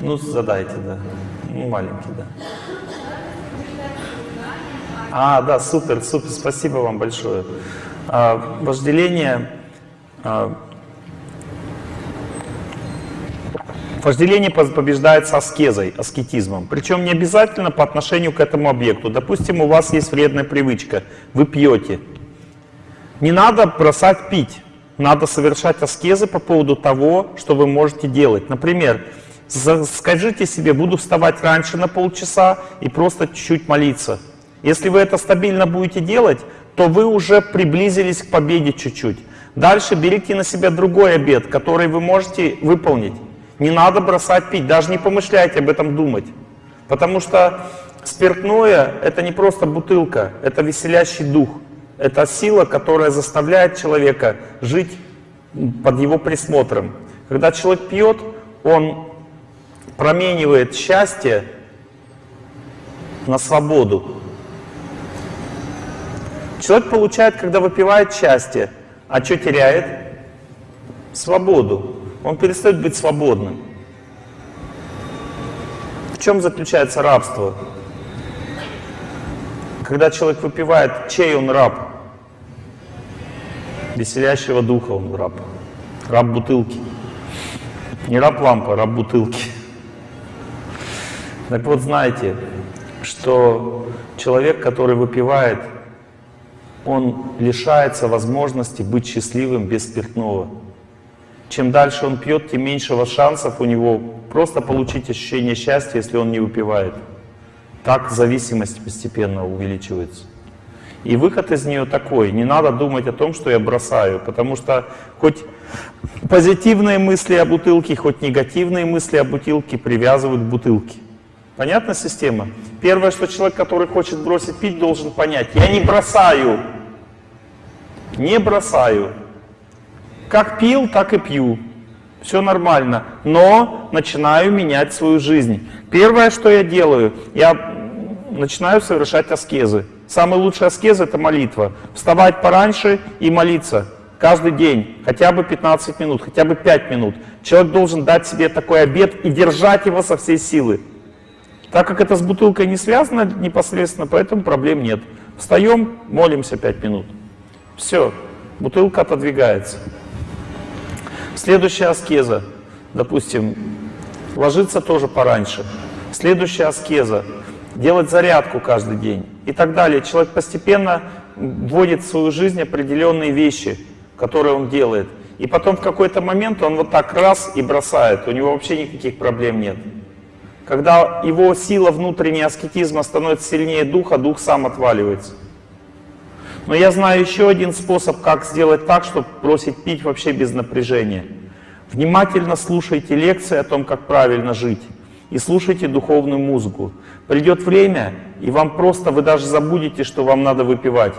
Ну, задайте, да. Ну, маленький, да. А, да, супер, супер, спасибо вам большое. А, вожделение, а, вожделение побеждается аскезой, аскетизмом. Причем не обязательно по отношению к этому объекту. Допустим, у вас есть вредная привычка, вы пьете. Не надо бросать пить, надо совершать аскезы по поводу того, что вы можете делать. Например, скажите себе, буду вставать раньше на полчаса и просто чуть-чуть молиться. Если вы это стабильно будете делать, то вы уже приблизились к победе чуть-чуть. Дальше берите на себя другой обед, который вы можете выполнить. Не надо бросать пить, даже не помышляйте об этом думать. Потому что спиртное — это не просто бутылка, это веселящий дух. Это сила, которая заставляет человека жить под его присмотром. Когда человек пьет, он променивает счастье на свободу. Человек получает, когда выпивает счастье, а что теряет? Свободу. Он перестает быть свободным. В чем заключается рабство? Когда человек выпивает, чей он раб? Веселящего духа он раб. Раб бутылки. Не раб лампа, а раб бутылки. Так вот, знаете, что человек, который выпивает, он лишается возможности быть счастливым без спиртного. Чем дальше он пьет, тем меньше шансов у него просто получить ощущение счастья, если он не выпивает. Так зависимость постепенно увеличивается. И выход из нее такой, не надо думать о том, что я бросаю, потому что хоть позитивные мысли о бутылке, хоть негативные мысли о бутылке привязывают к бутылке. Понятна система? Первое, что человек, который хочет бросить пить, должен понять, я не бросаю, не бросаю. Как пил, так и пью. Все нормально. Но начинаю менять свою жизнь. Первое, что я делаю, я начинаю совершать аскезы. Самый лучший аскез — это молитва. Вставать пораньше и молиться. Каждый день. Хотя бы 15 минут, хотя бы 5 минут. Человек должен дать себе такой обед и держать его со всей силы. Так как это с бутылкой не связано непосредственно, поэтому проблем нет. Встаем, молимся 5 минут. Все, бутылка отодвигается. Следующая аскеза, допустим, ложиться тоже пораньше. Следующая аскеза, делать зарядку каждый день и так далее. Человек постепенно вводит в свою жизнь определенные вещи, которые он делает. И потом в какой-то момент он вот так раз и бросает, у него вообще никаких проблем нет. Когда его сила внутреннего аскетизма становится сильнее духа, дух сам отваливается. Но я знаю еще один способ, как сделать так, чтобы бросить пить вообще без напряжения. Внимательно слушайте лекции о том, как правильно жить. И слушайте духовную музыку. Придет время, и вам просто, вы даже забудете, что вам надо выпивать.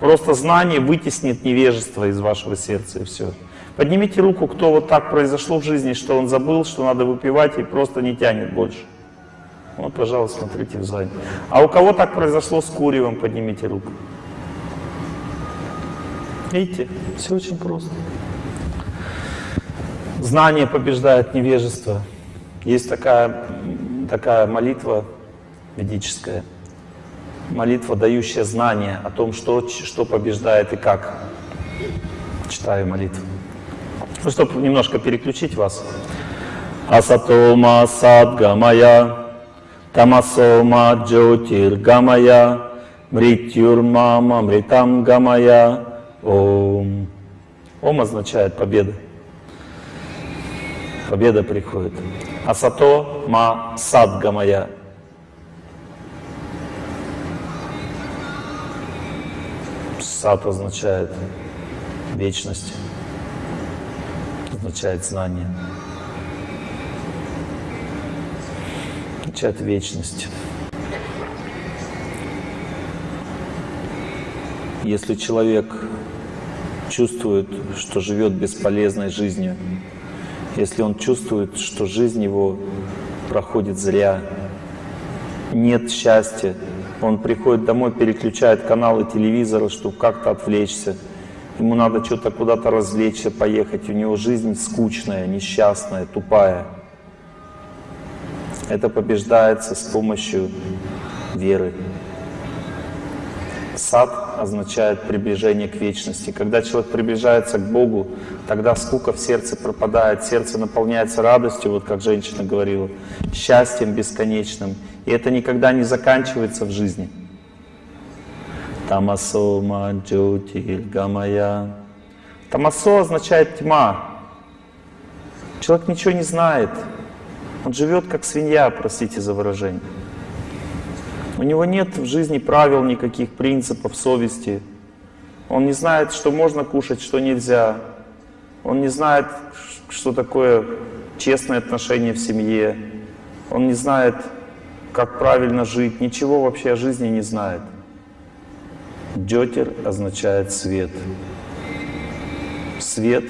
Просто знание вытеснит невежество из вашего сердца, и все. Поднимите руку, кто вот так произошло в жизни, что он забыл, что надо выпивать, и просто не тянет больше. Вот, пожалуйста, смотрите в сзади. А у кого так произошло с куревом, поднимите руку. Видите, все очень просто. Знание побеждает невежество. Есть такая, такая молитва ведическая, молитва, дающая знание о том, что, что побеждает и как. Читаю молитву. Ну, чтобы немножко переключить вас. Асатома садгамая, тамасома джотир гамая, мритюрмама мритам гамая, Ом. Ом означает победа. Победа приходит. Асато ма садга моя. Сад означает вечность, означает знание, означает вечность. Если человек чувствует, что живет бесполезной жизнью, если он чувствует, что жизнь его проходит зря, нет счастья, он приходит домой, переключает каналы телевизора, чтобы как-то отвлечься, ему надо что-то куда-то развлечься, поехать, у него жизнь скучная, несчастная, тупая. Это побеждается с помощью веры. Сад означает приближение к вечности. Когда человек приближается к Богу, тогда скука в сердце пропадает, сердце наполняется радостью, вот как женщина говорила, счастьем бесконечным. И это никогда не заканчивается в жизни. Тамасо маджотиль гамая. Тамасо означает тьма. Человек ничего не знает. Он живет как свинья, простите за выражение. У него нет в жизни правил никаких, принципов, совести. Он не знает, что можно кушать, что нельзя. Он не знает, что такое честное отношение в семье. Он не знает, как правильно жить. Ничего вообще о жизни не знает. Джотер означает свет. Свет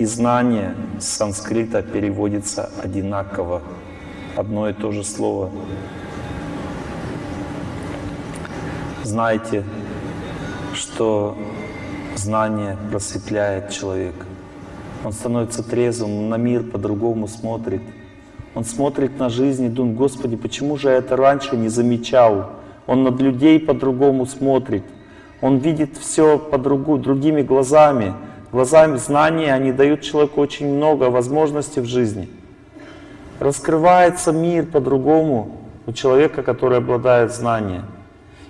и знание с санскрита переводится одинаково. Одно и то же слово. Знайте, что знание просветляет человека. Он становится трезвым, на мир по-другому смотрит. Он смотрит на жизнь и думает, Господи, почему же я это раньше не замечал? Он над людей по-другому смотрит. Он видит все по другу, другими глазами. Глазами знания, они дают человеку очень много возможностей в жизни. Раскрывается мир по-другому у человека, который обладает знанием.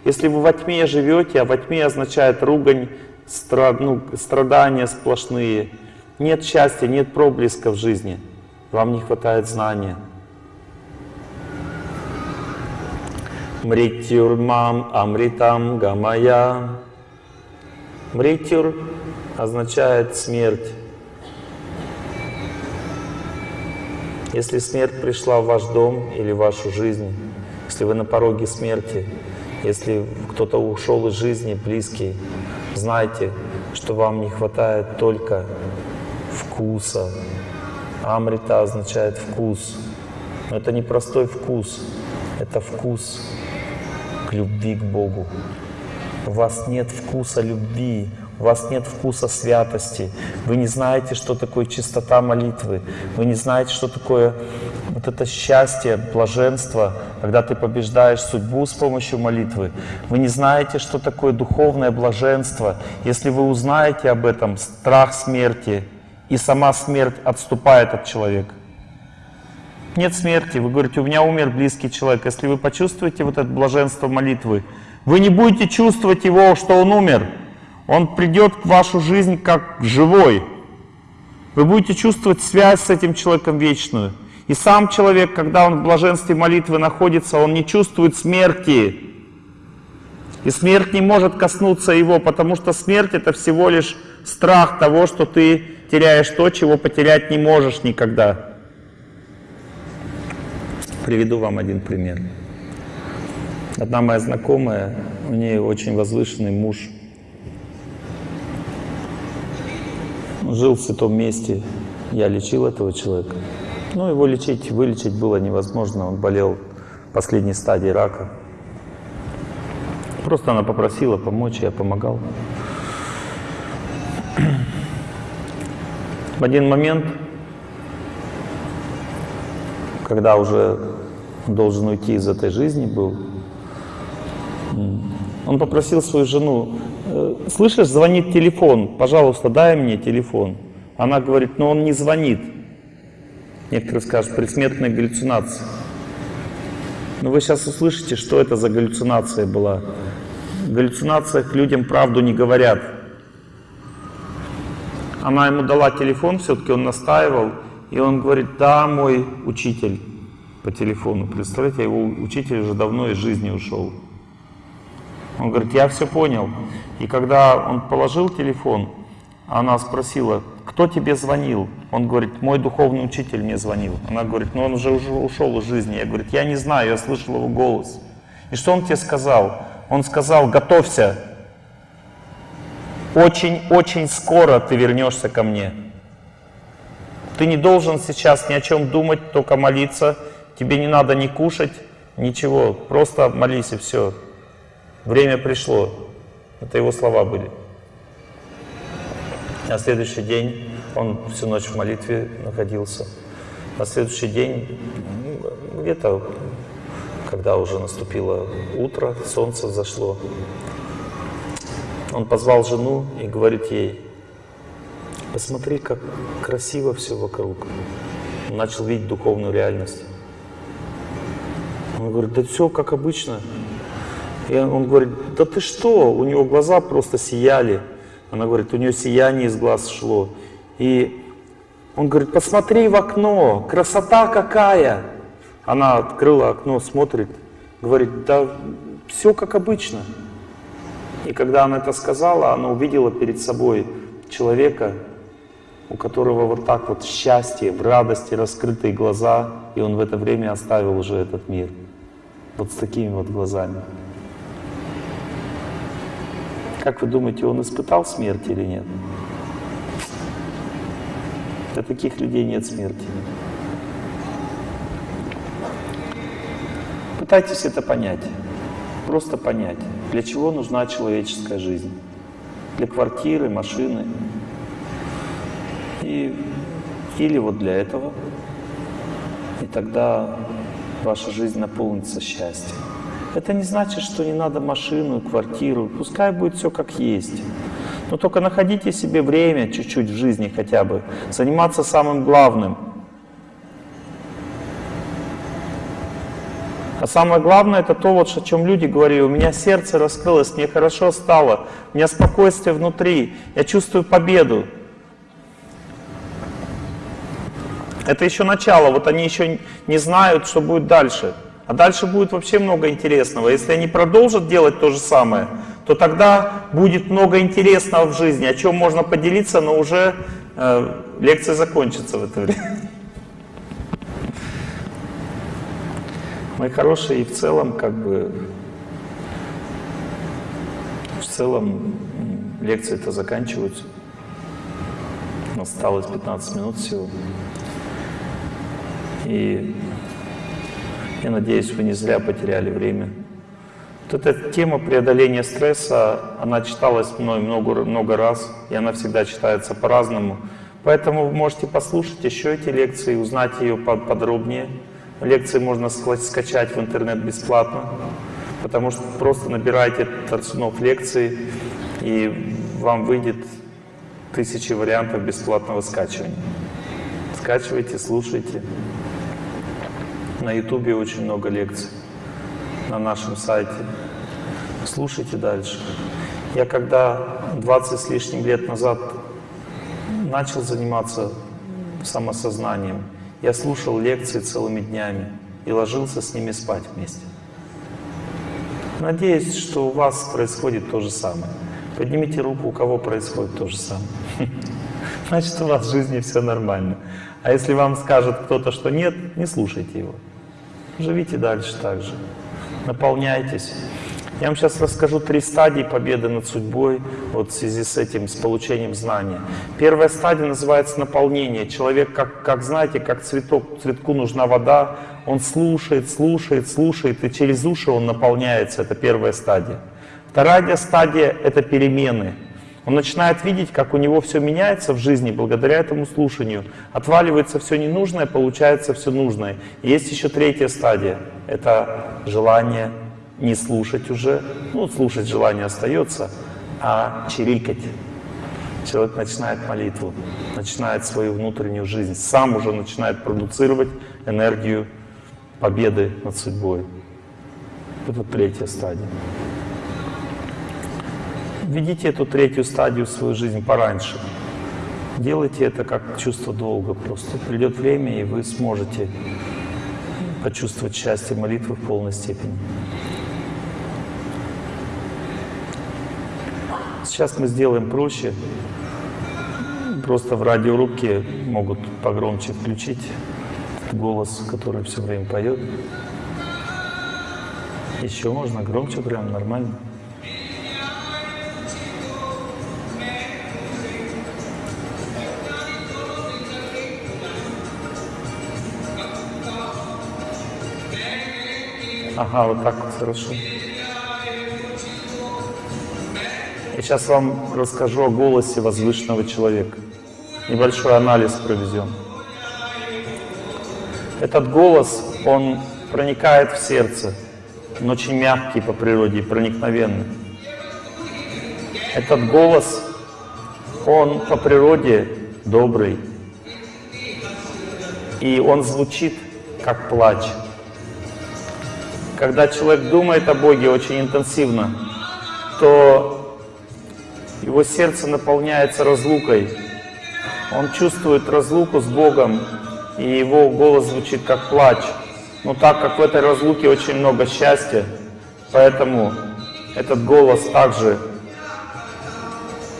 Если вы во тьме живете, а во тьме означает ругань, страд, ну, страдания сплошные, нет счастья, нет проблеска в жизни, вам не хватает знания. Мритюр мам амритам гамая. Мритюр означает смерть. Если смерть пришла в ваш дом или в вашу жизнь, если вы на пороге смерти, если кто-то ушел из жизни, близкий, знайте, что вам не хватает только вкуса. Амрита означает вкус. Но это не простой вкус, это вкус любви к Богу. У вас нет вкуса любви, у вас нет вкуса святости, вы не знаете, что такое чистота молитвы, вы не знаете, что такое вот это счастье, блаженство, когда ты побеждаешь судьбу с помощью молитвы. Вы не знаете, что такое духовное блаженство. Если вы узнаете об этом, страх смерти, и сама смерть отступает от человека. Нет смерти, вы говорите, у меня умер близкий человек. Если вы почувствуете вот это блаженство молитвы, вы не будете чувствовать его, что он умер. Он придет в вашу жизнь как живой. Вы будете чувствовать связь с этим человеком вечную. И сам человек, когда он в блаженстве молитвы находится, он не чувствует смерти. И смерть не может коснуться его, потому что смерть это всего лишь страх того, что ты теряешь то, чего потерять не можешь никогда. Приведу вам один пример. Одна моя знакомая, у нее очень возвышенный муж, жил в святом месте, я лечил этого человека. Ну, его лечить, вылечить было невозможно, он болел последней стадии рака. Просто она попросила помочь, я помогал. В один момент, когда уже должен уйти из этой жизни был, он попросил свою жену, Э, слышишь, звонит телефон, пожалуйста, дай мне телефон. Она говорит, но он не звонит. Некоторые скажут, предсмертная галлюцинация. Но вы сейчас услышите, что это за галлюцинация была. В галлюцинациях людям правду не говорят. Она ему дала телефон, все-таки он настаивал, и он говорит, да, мой учитель по телефону. Представляете, его учитель уже давно из жизни ушел. Он говорит, я все понял. И когда он положил телефон, она спросила, кто тебе звонил? Он говорит, мой духовный учитель мне звонил. Она говорит, ну он уже, ушел из жизни. Я говорю, я не знаю, я слышал его голос. И что он тебе сказал? Он сказал, готовься. Очень-очень скоро ты вернешься ко мне. Ты не должен сейчас ни о чем думать, только молиться. Тебе не надо ни кушать, ничего. Просто молись и все. Время пришло. Это его слова были. На следующий день он всю ночь в молитве находился. На следующий день, ну, где-то, когда уже наступило утро, солнце зашло, он позвал жену и говорит ей, посмотри, как красиво все вокруг. Он начал видеть духовную реальность. Он говорит, да все как обычно. И он говорит, да ты что? У него глаза просто сияли. Она говорит, у нее сияние из глаз шло. И он говорит, посмотри в окно, красота какая. Она открыла окно, смотрит, говорит, да все как обычно. И когда она это сказала, она увидела перед собой человека, у которого вот так вот в счастье, в радости раскрытые глаза, и он в это время оставил уже этот мир. Вот с такими вот глазами. Как вы думаете, он испытал смерть или нет? Для таких людей нет смерти. Пытайтесь это понять. Просто понять, для чего нужна человеческая жизнь. Для квартиры, машины. И, или вот для этого. И тогда ваша жизнь наполнится счастьем. Это не значит, что не надо машину, квартиру. Пускай будет все как есть. Но только находите себе время чуть-чуть в жизни хотя бы. Заниматься самым главным. А самое главное, это то, вот, о чем люди говорили. У меня сердце раскрылось, мне хорошо стало, у меня спокойствие внутри, я чувствую победу. Это еще начало, вот они еще не знают, что будет дальше. А дальше будет вообще много интересного. Если они продолжат делать то же самое, то тогда будет много интересного в жизни, о чем можно поделиться, но уже э, лекция закончится в это время. Мои хорошие, и в целом, как бы, в целом лекции-то заканчиваются. Осталось 15 минут всего. И я надеюсь, вы не зря потеряли время. Вот эта тема преодоления стресса, она читалась мной много, много раз, и она всегда читается по-разному. Поэтому вы можете послушать еще эти лекции, узнать ее подробнее. Лекции можно скачать в интернет бесплатно, потому что просто набирайте Торцунов лекции, и вам выйдет тысячи вариантов бесплатного скачивания. Скачивайте, слушайте. На ютубе очень много лекций, на нашем сайте. Слушайте дальше. Я когда 20 с лишним лет назад начал заниматься самосознанием, я слушал лекции целыми днями и ложился с ними спать вместе. Надеюсь, что у вас происходит то же самое. Поднимите руку, у кого происходит то же самое. Значит, у вас в жизни все нормально. А если вам скажет кто-то, что нет, не слушайте его. Живите дальше так же. Наполняйтесь. Я вам сейчас расскажу три стадии победы над судьбой вот в связи с этим, с получением знания. Первая стадия называется наполнение. Человек, как, как знаете, как цветок, цветку нужна вода, он слушает, слушает, слушает, и через уши он наполняется. Это первая стадия. Вторая стадия — это перемены. Он начинает видеть, как у него все меняется в жизни благодаря этому слушанию. Отваливается все ненужное, получается все нужное. И есть еще третья стадия. Это желание не слушать уже. Ну, слушать желание остается, а чирикать. Человек начинает молитву, начинает свою внутреннюю жизнь, сам уже начинает продуцировать энергию победы над судьбой. Это третья стадия. Введите эту третью стадию в свою жизнь пораньше. Делайте это как чувство долга. Просто придет время, и вы сможете почувствовать счастье молитвы в полной степени. Сейчас мы сделаем проще. Просто в радиорубке могут погромче включить голос, который все время поет. Еще можно громче, прям нормально. Ага, вот так вот хорошо. Я сейчас вам расскажу о голосе возвышенного человека. Небольшой анализ проведем. Этот голос, он проникает в сердце. Он очень мягкий по природе проникновенный. Этот голос, он по природе добрый. И он звучит как плач. Когда человек думает о Боге очень интенсивно, то его сердце наполняется разлукой. Он чувствует разлуку с Богом, и его голос звучит как плач. Но так как в этой разлуке очень много счастья, поэтому этот голос также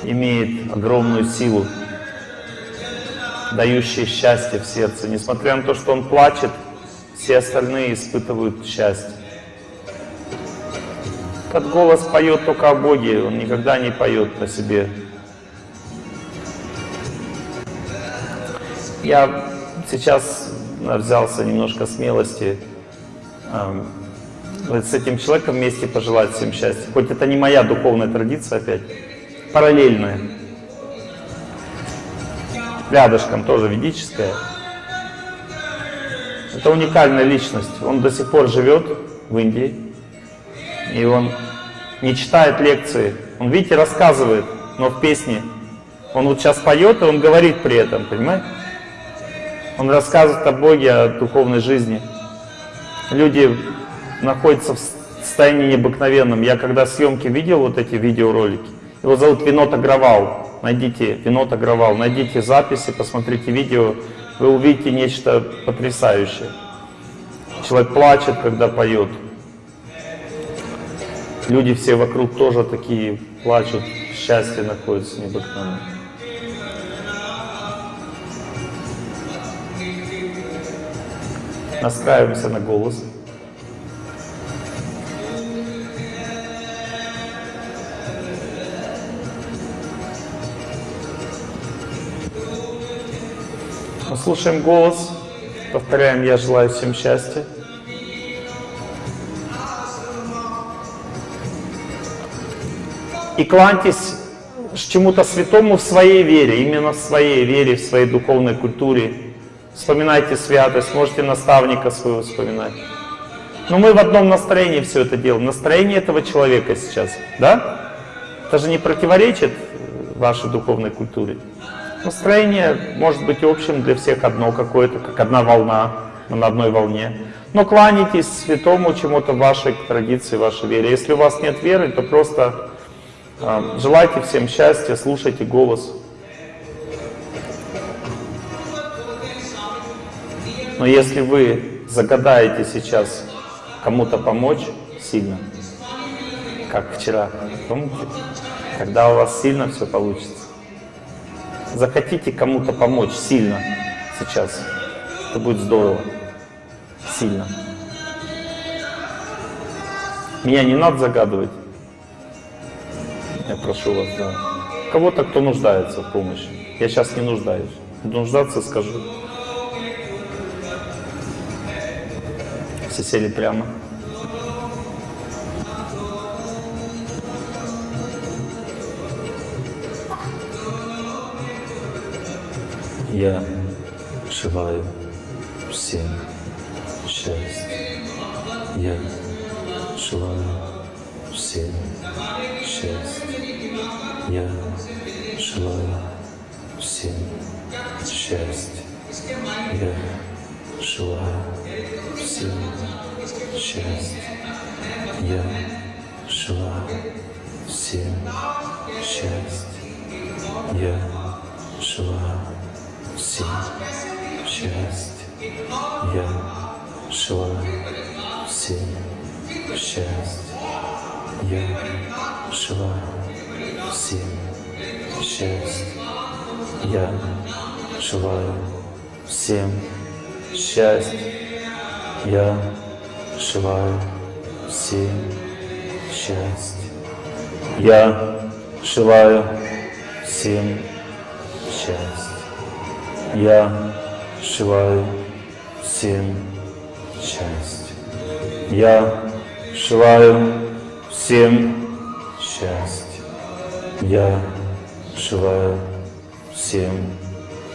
имеет огромную силу, дающую счастье в сердце. Несмотря на то, что он плачет, все остальные испытывают счастье. Этот голос поет только о Боге, он никогда не поет о себе. Я сейчас взялся немножко смелости э, с этим человеком вместе пожелать всем счастья. Хоть это не моя духовная традиция опять, параллельная. Рядышком тоже ведическая. Это уникальная личность. Он до сих пор живет в Индии. И он не читает лекции. Он, видите, рассказывает, но в песне. Он вот сейчас поет, и он говорит при этом, понимаете? Он рассказывает о Боге, о духовной жизни. Люди находятся в состоянии необыкновенном. Я когда съемки видел, вот эти видеоролики, его зовут Винод Агравал. Найдите Винод Агравал, найдите записи, посмотрите видео, вы увидите нечто потрясающее. Человек плачет, когда поет. Люди все вокруг тоже такие плачут, счастье находится необыкновенное. Настраиваемся на голос. Слушаем голос, повторяем «Я желаю всем счастья». И кланьтесь чему-то святому в своей вере, именно в своей вере, в своей духовной культуре. Вспоминайте святость, можете наставника своего вспоминать. Но мы в одном настроении все это делаем, настроение этого человека сейчас, да? Это же не противоречит вашей духовной культуре. Настроение может быть общим для всех одно какое-то, как одна волна, мы на одной волне. Но кланяйтесь святому чему-то вашей традиции, вашей вере. Если у вас нет веры, то просто желайте всем счастья, слушайте голос. Но если вы загадаете сейчас кому-то помочь сильно, как вчера, помните, тогда у вас сильно все получится захотите кому-то помочь сильно сейчас, это будет здорово. Сильно. Меня не надо загадывать. Я прошу вас, да. Кого-то, кто нуждается в помощи. Я сейчас не нуждаюсь. нуждаться скажу. Все сели прямо. Я желаю всем счастья. Я желаю всем счастья. Я желаю всем счастья. Я желаю всем счастья. Я желаю всем счастья. Я желаю всем счастья. Я желаю всем счастья. Я желаю всем счастья. Я желаю всем счастья. Я желаю всем счастья. Я желаю всем счастья. Я желаю всем счастья. Я желаю всем счастья. Я желаю всем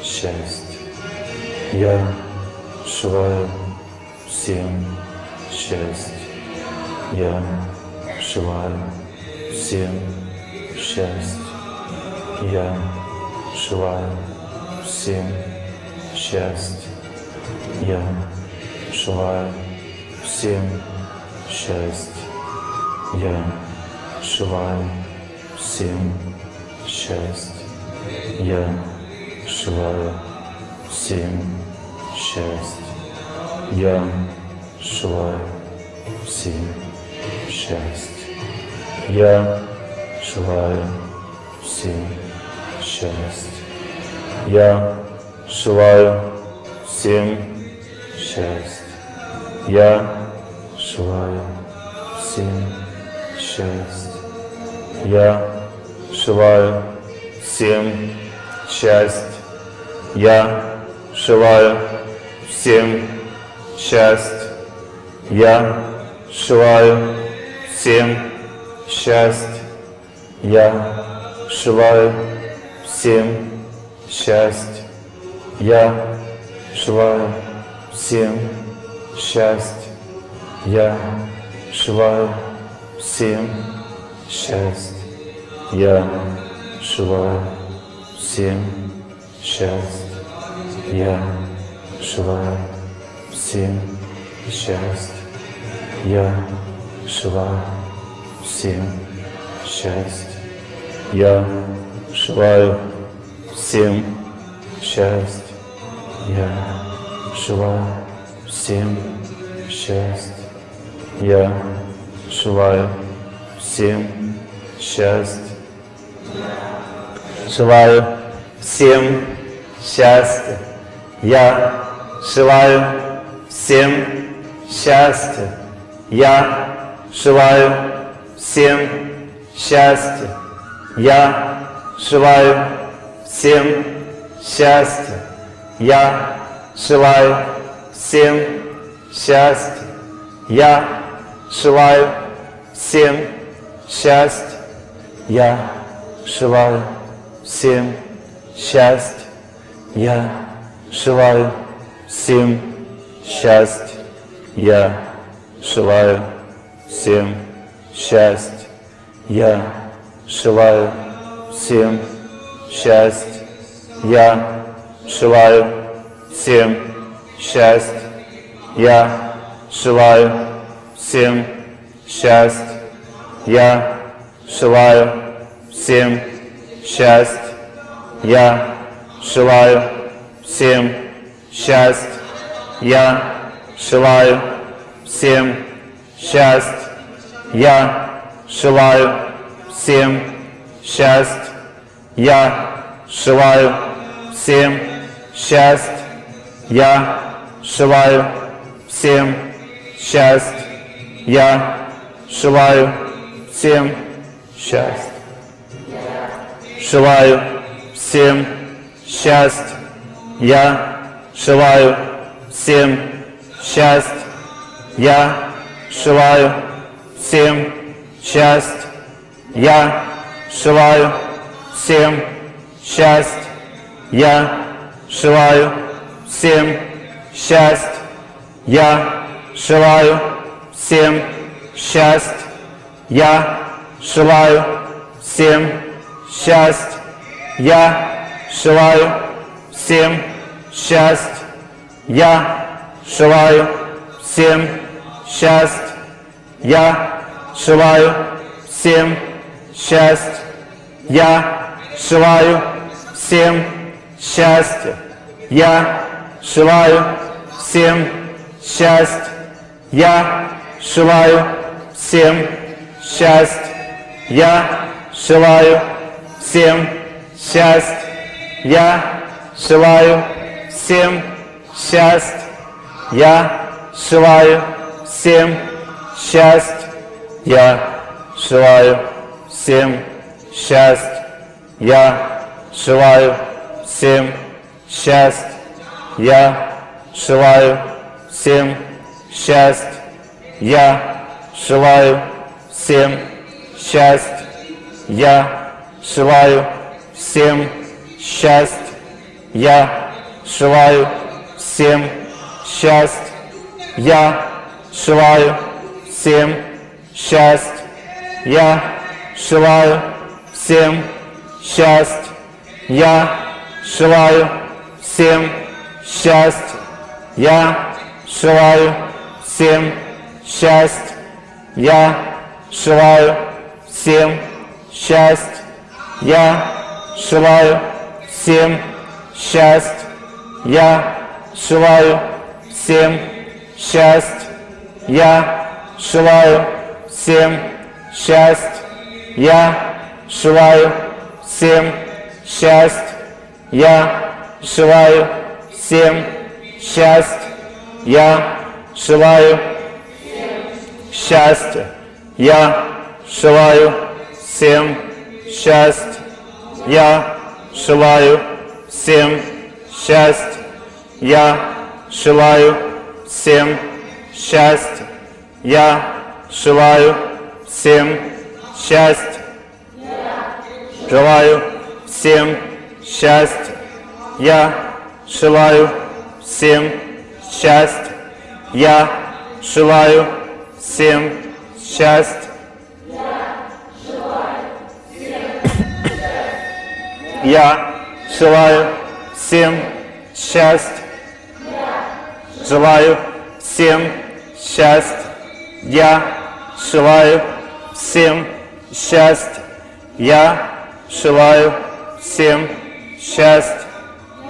счастья. Я желаю всем счастья. Я желаю всем счастья. Я желаю всем счастья. Я желаю всем счастья. Я желаю всем счастья. Я желаю всем счастья. Я желаю всем счастья. Я желаю всем счастья. Я желаю всем счастья. Я желаю всем счастья. Я желаю всем счастья. Я желаю всем счастья. Я желаю всем счастья. Я желаю всем счастья. Я желаю всем счастья. Я желаю всем счастья. Я желаю всем счастья. Я желаю всем счастья. Я желаю всем счастья. Я желаю всем счастья. Я желаю всем счастья. Я желаю всем счастья. Желаю всем счастья. Я желаю всем счастья. Я желаю всем счастья. Я желаю всем счастья. Я желаю всем счастья. Я желаю всем счастья. Я желаю всем счастья. Я желаю всем счастья. Я желаю всем счастья. Я желаю всем счастья. Я желаю всем счастья. Я желаю всем счастья. Я желаю всем счастья. Я желаю всем счастья. Я желаю всем счастья. Я желаю всем счастья. Я желаю всем счастья. Я желаю всем счастья. Я желаю всем счастья. Желаю всем счастья. Я желаю всем счастья. Я желаю всем счастья. Я желаю всем счастья. Я желаю всем счастья. Я желаю всем счастья. Я желаю всем счастья. Я желаю всем счастья. Я желаю всем счастья. Я желаю всем счастья. Я желаю всем счастья. Я желаю всем счастья. Я желаю всем счастья. Я желаю всем счастья. Я желаю всем счастья. Я желаю всем счастья. Я желаю всем счастья. Я желаю всем счастья. Я желаю всем счастья. Я желаю всем счастья. Я желаю всем счастья. Я желаю всем счастье. Я желаю всем счастье. Я желаю всем счастье. Я желаю всем счастье. Я желаю всем счастье. Я желаю всем счастье. Я желаю всем счастье. Я желаю всем счастье. Я желаю всем счастье. Я желаю всем счастье. Я желаю всем счастье. Я желаю счастья. Я желаю всем счастья. Я желаю всем счастья. Я желаю всем счастья. Я желаю всем счастья. Желаю всем счастья. Я желаю всем счастья. Я желаю всем счастья. Я желаю всем счастья. Желаю всем счастья. Я желаю всем счастья. Я желаю всем счастья.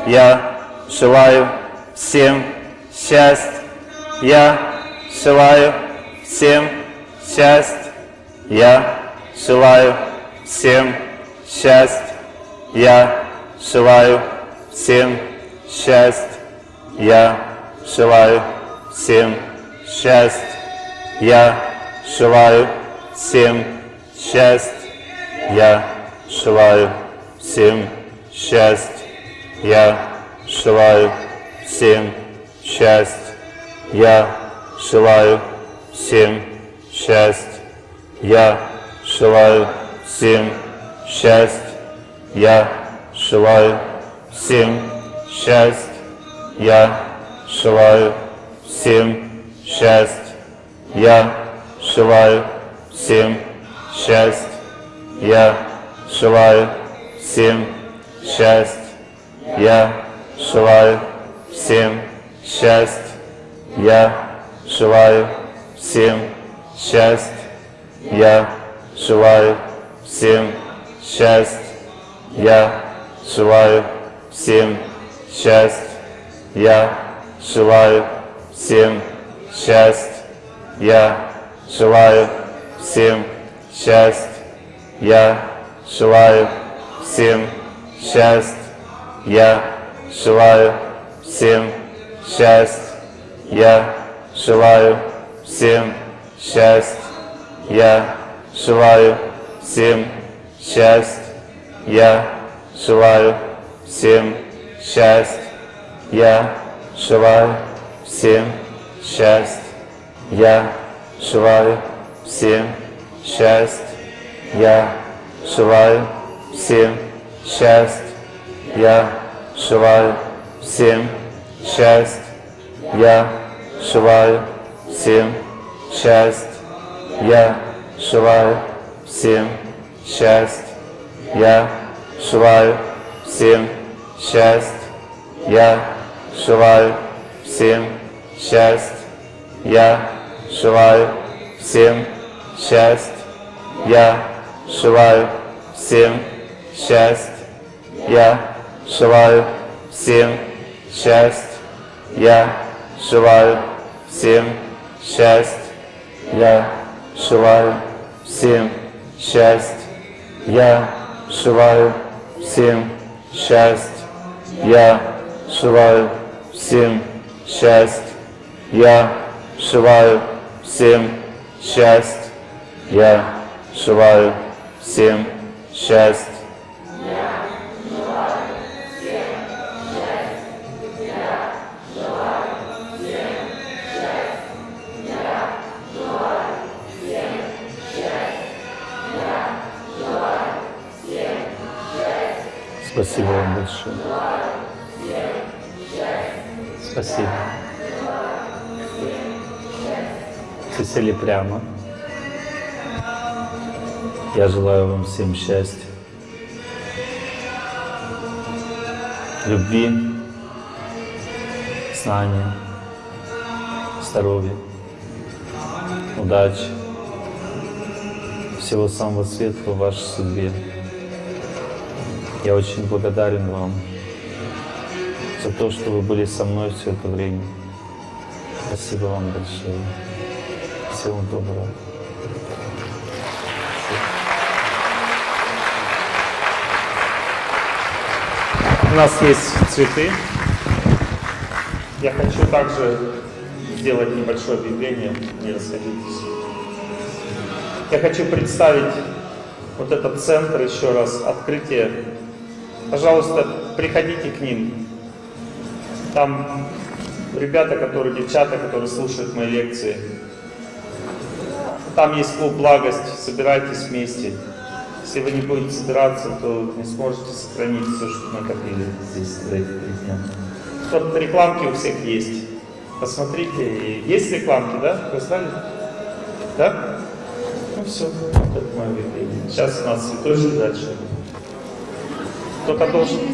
Я желаю всем счастья. Я желаю всем счастья. Я желаю всем счастья. Я желаю всем счастья. Я желаю всем счастья. Я желаю всем счастья. Я желаю всем счастья. Я желаю всем счастья. Я желаю всем счастья. Я желаю всем счастья. Я желаю всем счастья. Я желаю всем счастья. Я желаю всем счастья. Я желаю всем счастья. Я желаю всем счастья. Я желаю всем счастья. Я желаю всем счастья. Я желаю всем счастья. Я желаю всем счастья. Я желаю всем счастья. Я желаю всем счастья. Я желаю всем счастья. Я желаю всем счастья. Я желаю всем счастья. Я желаю всем счастья. Я желаю всем счастья. Я желаю всем счастья. Я желаю всем счастья. Я желаю всем счастья. Я желаю всем счастья. Я желаю всем счастья. Я желаю всем счастья. Я желаю всем счастья. Я желаю всем счастья. Я желаю всем счастья. Я желаю всем счастья. Я желаю всем счастья. Я желаю всем счастья. Я желаю всем счастья. Я желаю всем счастья. Я желаю всем счастья. Я желаю всем счастья. Спасибо вам большое. Спасибо. Все сели прямо. Я желаю вам всем счастья, любви, знания, здоровья, удачи, всего самого светлого в вашей судьбе. Я очень благодарен вам за то, что вы были со мной все это время. Спасибо вам большое. Всего доброго. У нас есть цветы. Я хочу также сделать небольшое объявление, не расходитесь. Я хочу представить вот этот центр еще раз, открытие. Пожалуйста, приходите к ним. Там ребята, которые, девчата, которые слушают мои лекции. Там есть клуб «Благость», собирайтесь вместе. Если вы не будете собираться, то не сможете сохранить все, что накопили здесь за эти три дня. Вот рекламки у всех есть. Посмотрите. Есть рекламки, да? Вы знали? Да? Ну все, это мое объявление. Сейчас у нас цветочек дальше. Кто-то должен...